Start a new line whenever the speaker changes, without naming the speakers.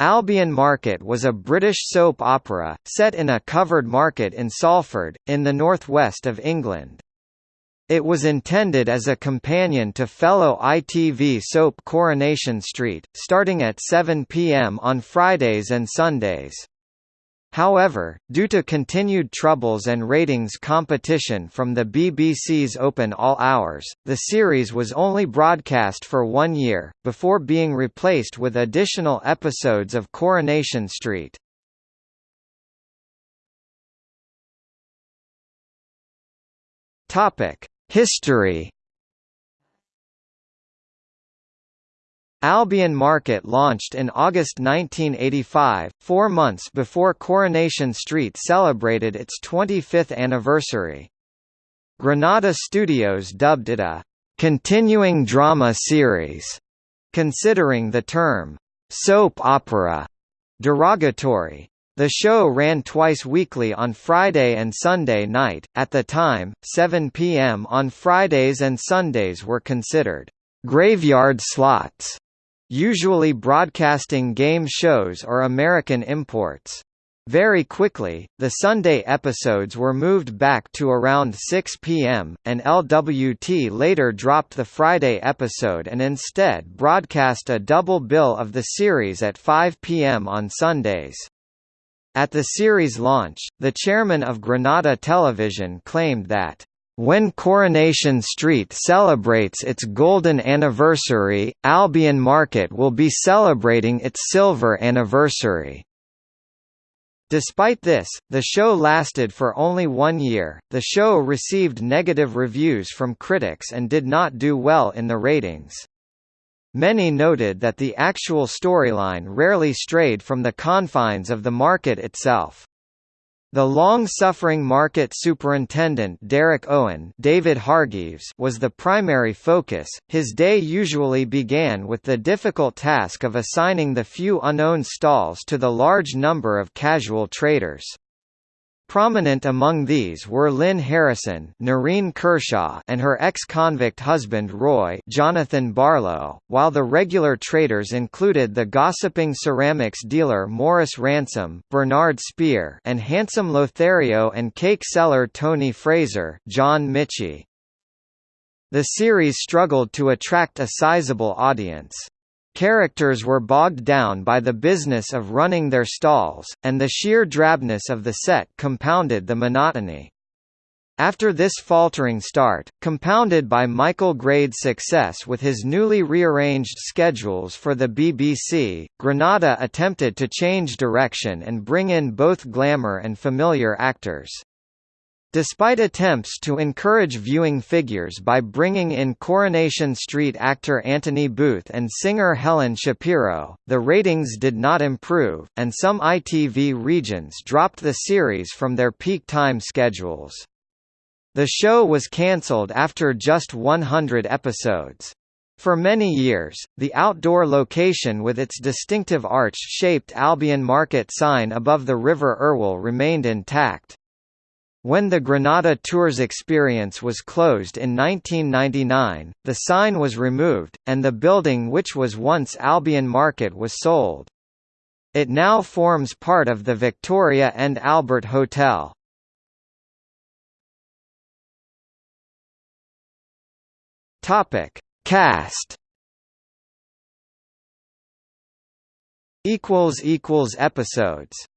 Albion Market was a British soap opera, set in a covered market in Salford, in the northwest of England. It was intended as a companion to fellow ITV soap Coronation Street, starting at 7 p.m. on Fridays and Sundays. However, due to continued troubles and ratings competition from the BBC's Open All Hours, the series was only broadcast for one year, before being replaced with additional episodes of Coronation Street. History Albion Market launched in August 1985, four months before Coronation Street celebrated its 25th anniversary. Granada Studios dubbed it a «continuing drama series», considering the term «soap opera» derogatory. The show ran twice weekly on Friday and Sunday night. At the time, 7 p.m. on Fridays and Sundays were considered graveyard slots usually broadcasting game shows or American imports. Very quickly, the Sunday episodes were moved back to around 6 p.m., and LWT later dropped the Friday episode and instead broadcast a double bill of the series at 5 p.m. on Sundays. At the series launch, the chairman of Granada Television claimed that when Coronation Street celebrates its golden anniversary, Albion Market will be celebrating its silver anniversary. Despite this, the show lasted for only one year. The show received negative reviews from critics and did not do well in the ratings. Many noted that the actual storyline rarely strayed from the confines of the market itself. The long-suffering market superintendent Derek Owen David Hargreaves was the primary focus. His day usually began with the difficult task of assigning the few unowned stalls to the large number of casual traders. Prominent among these were Lynn Harrison Noreen Kershaw and her ex-convict husband Roy Jonathan Barlow, while the regular traders included the gossiping ceramics dealer Morris Ransom Bernard Spear and handsome Lothario and cake seller Tony Fraser John Michie. The series struggled to attract a sizable audience. Characters were bogged down by the business of running their stalls, and the sheer drabness of the set compounded the monotony. After this faltering start, compounded by Michael Grade's success with his newly rearranged schedules for the BBC, Granada attempted to change direction and bring in both glamour and familiar actors. Despite attempts to encourage viewing figures by bringing in Coronation Street actor Anthony Booth and singer Helen Shapiro, the ratings did not improve, and some ITV regions dropped the series from their peak time schedules. The show was cancelled after just 100 episodes. For many years, the outdoor location with its distinctive arch-shaped Albion Market sign above the River Irwell remained intact. When the Granada Tours experience was closed in 1999, the sign was removed, and the building which was once Albion Market was sold. It now forms part of the Victoria and Albert Hotel. Cast. Episodes.